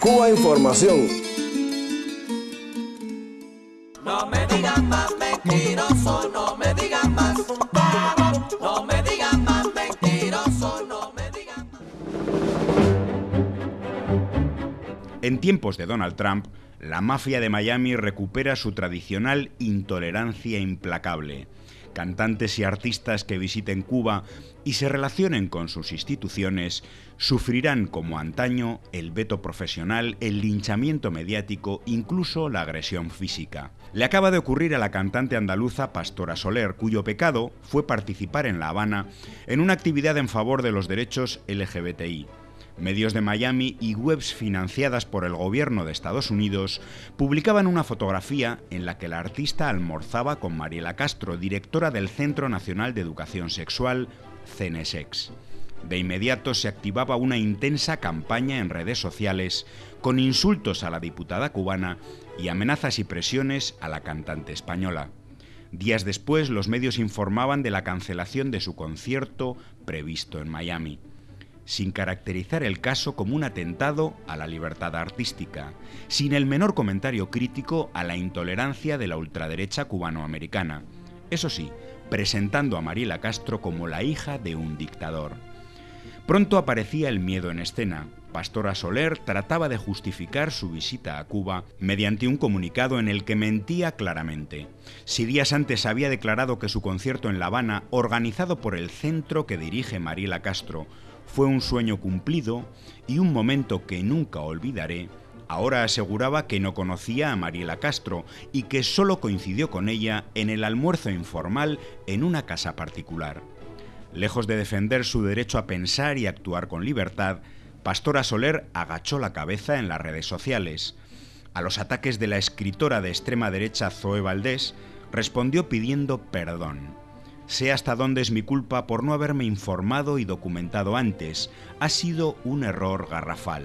Cuba Información. No me digan más mentiroso, no me digan más. No me digan más mentiroso, no me digan más. En tiempos de Donald Trump, la mafia de Miami recupera su tradicional intolerancia implacable. Cantantes y artistas que visiten Cuba y se relacionen con sus instituciones sufrirán como antaño el veto profesional, el linchamiento mediático, incluso la agresión física. Le acaba de ocurrir a la cantante andaluza Pastora Soler, cuyo pecado fue participar en La Habana en una actividad en favor de los derechos LGBTI. Medios de Miami y webs financiadas por el gobierno de Estados Unidos publicaban una fotografía en la que la artista almorzaba con Mariela Castro, directora del Centro Nacional de Educación Sexual, CNSEX. De inmediato se activaba una intensa campaña en redes sociales con insultos a la diputada cubana y amenazas y presiones a la cantante española. Días después, los medios informaban de la cancelación de su concierto previsto en Miami sin caracterizar el caso como un atentado a la libertad artística, sin el menor comentario crítico a la intolerancia de la ultraderecha cubanoamericana. Eso sí, presentando a Mariela Castro como la hija de un dictador. Pronto aparecía el miedo en escena. Pastora Soler trataba de justificar su visita a Cuba mediante un comunicado en el que mentía claramente. Si días antes había declarado que su concierto en La Habana, organizado por el centro que dirige Mariela Castro, fue un sueño cumplido y un momento que nunca olvidaré, ahora aseguraba que no conocía a Mariela Castro y que solo coincidió con ella en el almuerzo informal en una casa particular. Lejos de defender su derecho a pensar y actuar con libertad, Pastora Soler agachó la cabeza en las redes sociales. A los ataques de la escritora de extrema derecha Zoe Valdés, respondió pidiendo perdón. Sé hasta dónde es mi culpa por no haberme informado y documentado antes. Ha sido un error garrafal.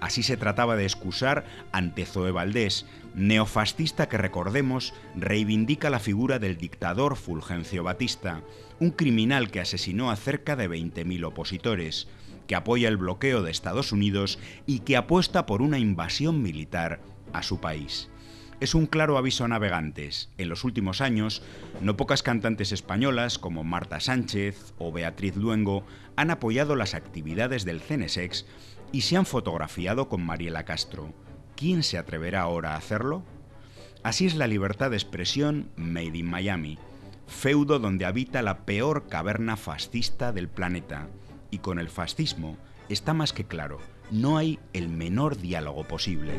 Así se trataba de excusar ante Zoe Valdés, neofascista que recordemos reivindica la figura del dictador Fulgencio Batista, un criminal que asesinó a cerca de 20.000 opositores, que apoya el bloqueo de Estados Unidos y que apuesta por una invasión militar a su país es un claro aviso a navegantes. En los últimos años, no pocas cantantes españolas como Marta Sánchez o Beatriz Luengo han apoyado las actividades del CNSEX y se han fotografiado con Mariela Castro. ¿Quién se atreverá ahora a hacerlo? Así es la libertad de expresión Made in Miami, feudo donde habita la peor caverna fascista del planeta. Y con el fascismo está más que claro, no hay el menor diálogo posible.